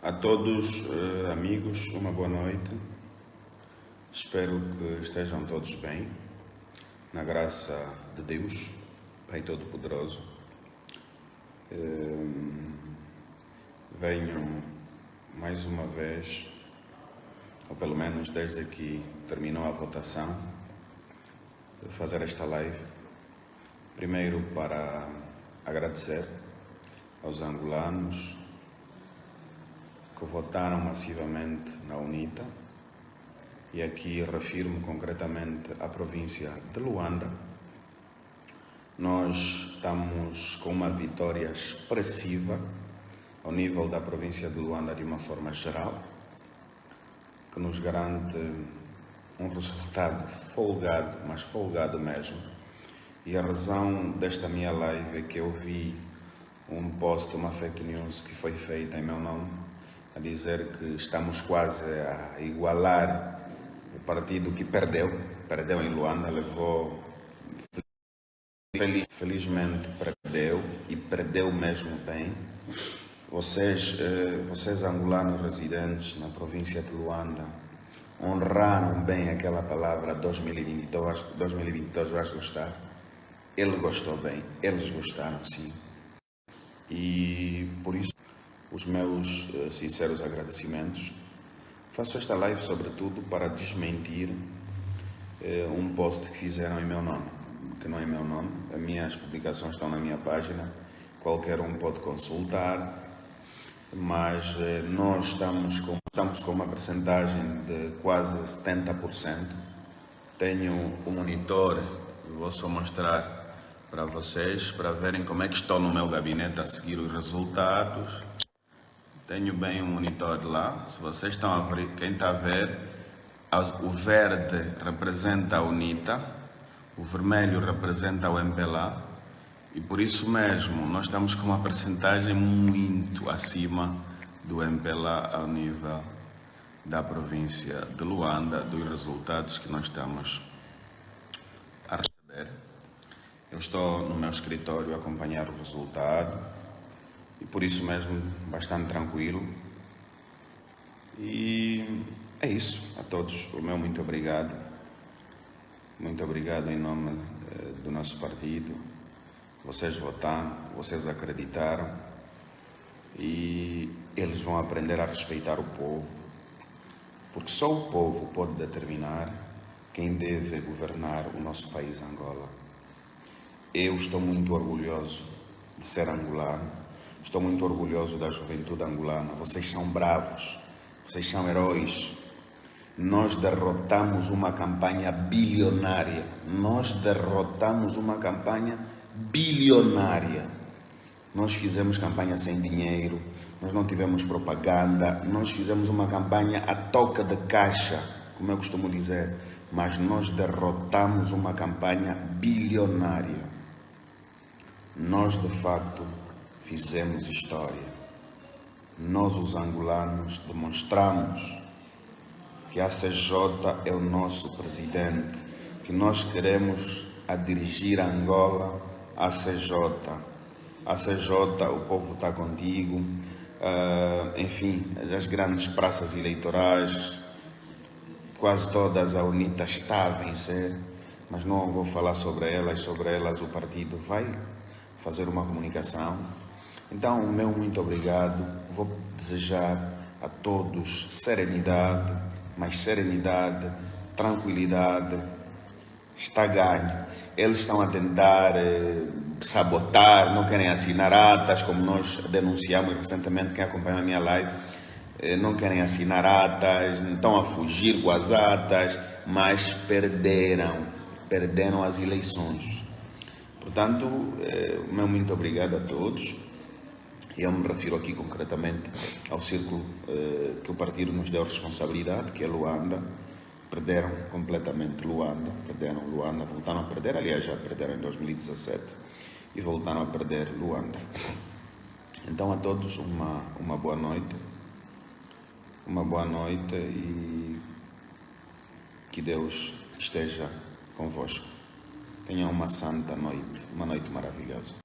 A todos, eh, amigos, uma boa noite. Espero que estejam todos bem, na graça de Deus, Pai Todo-Poderoso. Eh, venho mais uma vez, ou pelo menos desde que terminou a votação, fazer esta live. Primeiro para agradecer aos angolanos que votaram massivamente na UNITA, e aqui refiro-me concretamente à província de Luanda. Nós estamos com uma vitória expressiva ao nível da província de Luanda de uma forma geral, que nos garante um resultado folgado, mas folgado mesmo. E a razão desta minha live é que eu vi um post, uma fake news que foi feita em meu nome, a dizer que estamos quase a igualar o partido que perdeu, perdeu em Luanda, levou felizmente perdeu e perdeu mesmo bem. Vocês, eh, vocês angolanos residentes na província de Luanda honraram bem aquela palavra 2022, 2022 vais gostar. Ele gostou bem, eles gostaram sim. E por isso os meus uh, sinceros agradecimentos. Faço esta live, sobretudo, para desmentir uh, um post que fizeram em meu nome, que não é meu nome. As minhas publicações estão na minha página, qualquer um pode consultar, mas uh, nós estamos com, estamos com uma percentagem de quase 70%. Tenho um monitor, vou só mostrar para vocês, para verem como é que estou no meu gabinete a seguir os resultados. Tenho bem o um monitor lá. Se vocês estão a ver, quem está a ver, o verde representa a UNITA, o vermelho representa o MPLA e por isso mesmo nós estamos com uma percentagem muito acima do MPLA ao nível da província de Luanda, dos resultados que nós estamos a receber. Eu estou no meu escritório a acompanhar o resultado e por isso mesmo bastante tranquilo. E é isso, a todos o meu muito obrigado. Muito obrigado em nome eh, do nosso partido. Vocês votaram, vocês acreditaram e eles vão aprender a respeitar o povo, porque só o povo pode determinar quem deve governar o nosso país Angola. Eu estou muito orgulhoso de ser angolano Estou muito orgulhoso da juventude angolana. Vocês são bravos, vocês são heróis. Nós derrotamos uma campanha bilionária. Nós derrotamos uma campanha bilionária. Nós fizemos campanha sem dinheiro, nós não tivemos propaganda, nós fizemos uma campanha a toca de caixa, como eu costumo dizer, mas nós derrotamos uma campanha bilionária. Nós, de facto, fizemos história. Nós, os angolanos, demonstramos que a CJ é o nosso presidente, que nós queremos a dirigir Angola a CJ. A CJ, o povo está contigo, uh, enfim, as grandes praças eleitorais, quase todas a UNITA está a vencer, mas não vou falar sobre elas, sobre elas o partido vai fazer uma comunicação então, o meu muito obrigado. Vou desejar a todos serenidade, mais serenidade, tranquilidade. Está ganho. Eles estão a tentar eh, sabotar, não querem assinar atas, como nós denunciamos recentemente, quem acompanha a minha live, eh, não querem assinar atas, estão a fugir com as atas, mas perderam, perderam as eleições. Portanto, eh, meu muito obrigado a todos. Eu me refiro aqui concretamente ao círculo eh, que o partido nos deu responsabilidade, que é Luanda. Perderam completamente Luanda, perderam Luanda, voltaram a perder, aliás já perderam em 2017 e voltaram a perder Luanda. Então a todos uma, uma boa noite, uma boa noite e que Deus esteja convosco. Tenham uma santa noite, uma noite maravilhosa.